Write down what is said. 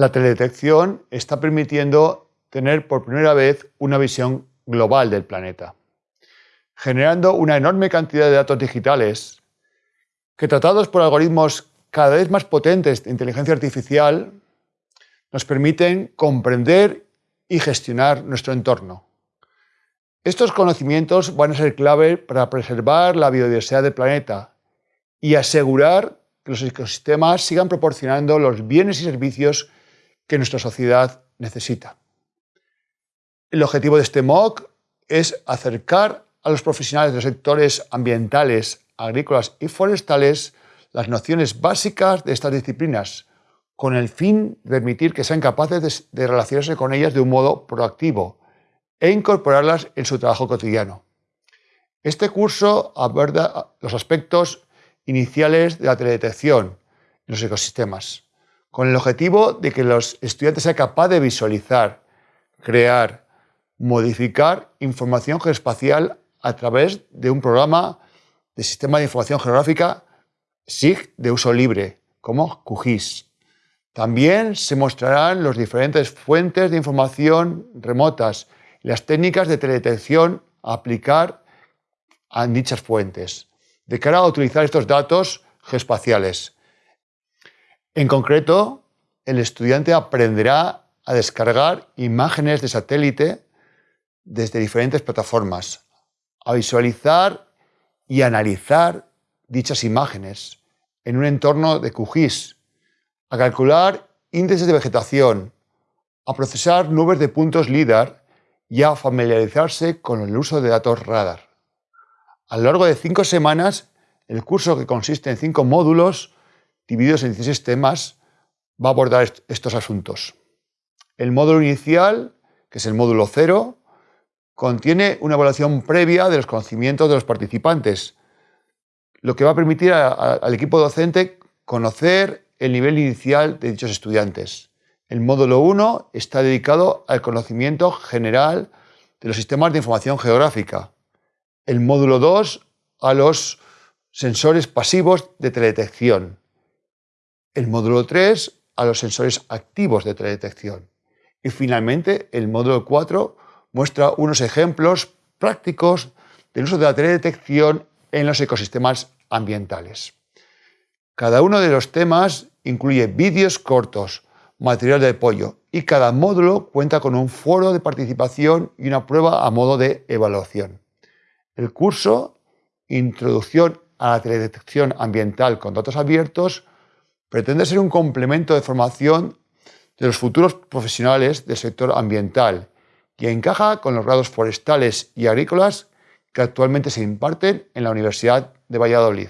La teledetección está permitiendo tener por primera vez una visión global del planeta, generando una enorme cantidad de datos digitales que tratados por algoritmos cada vez más potentes de inteligencia artificial nos permiten comprender y gestionar nuestro entorno. Estos conocimientos van a ser clave para preservar la biodiversidad del planeta y asegurar que los ecosistemas sigan proporcionando los bienes y servicios que nuestra sociedad necesita. El objetivo de este MOOC es acercar a los profesionales de los sectores ambientales, agrícolas y forestales las nociones básicas de estas disciplinas, con el fin de permitir que sean capaces de, relacionarse con ellas de un modo proactivo e incorporarlas en su trabajo cotidiano. Este curso aborda los aspectos iniciales de la teledetección en los ecosistemas, con el objetivo de que los estudiantes sean capaces de visualizar, crear, modificar información geoespacial a través de un programa de Sistema de Información Geográfica SIG de uso libre, como QGIS. También se mostrarán las diferentes fuentes de información remotas y las técnicas de teledetección a aplicar a dichas fuentes, de cara a utilizar estos datos geoespaciales. En concreto, el estudiante aprenderá a descargar imágenes de satélite desde diferentes plataformas, a visualizar y analizar dichas imágenes en un entorno de QGIS, a calcular índices de vegetación, a procesar nubes de puntos LIDAR y a familiarizarse con el uso de datos radar. A lo largo de cinco semanas, el curso, que consiste en cinco módulos, divididos en 16 temas, va a abordar estos asuntos. El módulo inicial, que es el módulo cero, contiene una evaluación previa de los conocimientos de los participantes, lo que va a permitir al equipo docente conocer el nivel inicial de dichos estudiantes. El módulo 1 está dedicado al conocimiento general de los sistemas de información geográfica. El módulo 2 a los sensores pasivos de teledetección el módulo 3 a los sensores activos de teledetección. Y finalmente, el módulo 4 muestra unos ejemplos prácticos del uso de la teledetección en los ecosistemas ambientales. Cada uno de los temas incluye vídeos cortos, material de apoyo y cada módulo cuenta con un foro de participación y una prueba a modo de evaluación. El curso Introducción a la teledetección ambiental con datos abiertos pretende ser un complemento de formación de los futuros profesionales del sector ambiental y encaja con los grados forestales y agrícolas que actualmente se imparten en la Universidad de Valladolid.